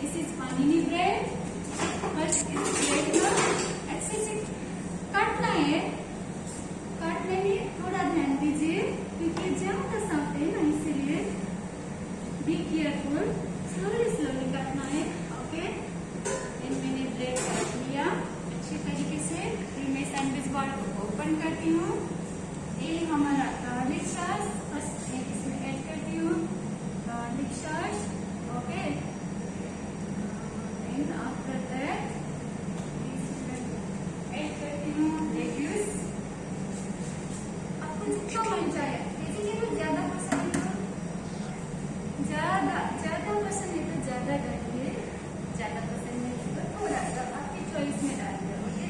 This is पानी bread बस इस ब्रेड को अच्छे से काटना है। काटने में थोड़ा ध्यान दीजिए, क्योंकि ज़्यादा सांप है ना, इसीलिए बी केयरफुल स्लोली स्लोली काटना है ओके मैंने ब्रेड काट लिया अच्छी तरीके से। फिर मैं सैंडविच बॉल को ओपन करती हूँ। ये हमारा गार्लिक सॉस फ़र्स्ट मैं इसमें ऐड करती हूँ garlic sauce okay then after that add करती हूँ लेट्यूस आपको जितना मन चाहे वेजिटेबल ज़्यादा पसंद है तो ज़्यादा ज़्यादा पसंद है तो ज़्यादा डालिए ज़्यादा पसंद है तो थोड़ा सा आपकी चॉइस में डालिए ओके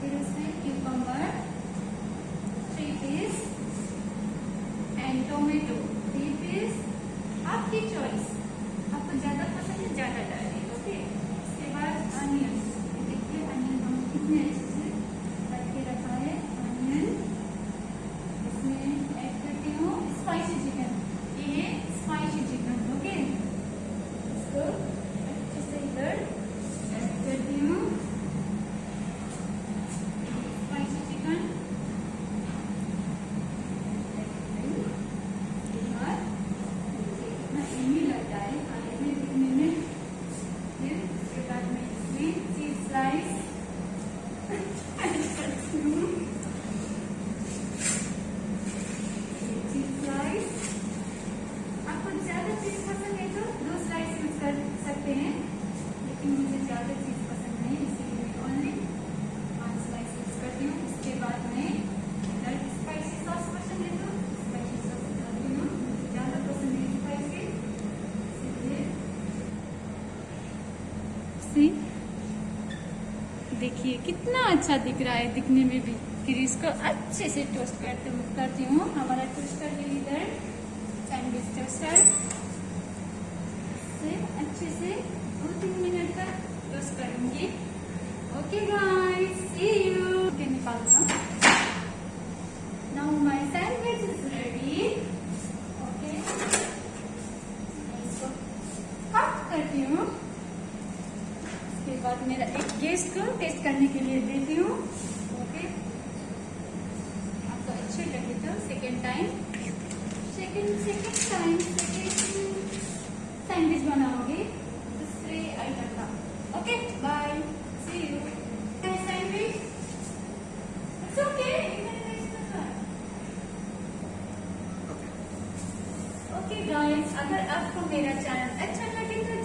फिर उसमें cucumber three piece and tomato three piece आपकी चॉइस आपको ज़्यादा पसंद है ज़्यादा डालिए ओके उसके बाद अनियन देखिए अनियन हम कितने अच्छे से काट के रखा है अनियन इसमें ऐड करती हूँ स्पाइसी चिकन ये है स्पाइसी चिकन ओके इसको अच्छे से इधर ऐड करती हूँ स्पाइसी चिकन लगता है खाने में दिखने में फिर उसके बाद मैं इसमें चीज़ स्लाइस चीज़ स्लाइस आपको ज़्यादा चीज़ पसंद है तो दो स्लाइस यूज़ कर सकते हैं लेकिन मुझे ज़्यादा चीज़ पसंद नहीं इसीलिए मैं ओनली पाँच स्लाइस यूज़ करती हूँ उसके बाद मैं अगर स्पाइसी सॉस पसंद है तो स्पाइसी सॉस डालती हूँ मुझे ज़्यादा पसंद है स्पाइसी इसीलिए सी। देखिए, कितना अच्छा दिख रहा है दिखने में भी। फिर इसको अच्छे से टोस्ट करते करती हूँ। हमारा टोस्टर है इधर। सैंडविच टोस्टर से अच्छे से दो तीन मिनट का टोस्ट करूँगी ओके गाइस सी यू के निकालना now my sandwich is ready okay इसको कट करती हूँ बाद मेरा एक गेस्ट को टेस्ट करने के लिए देती हूँ। ओके आपको अच्छे लगे तो second time second second time second sandwich बनाओगे। दूसरे आइटम का। Okay bye see you sandwich it's okay okay guys अगर आपको मेरा चैनल अच्छा लगे तो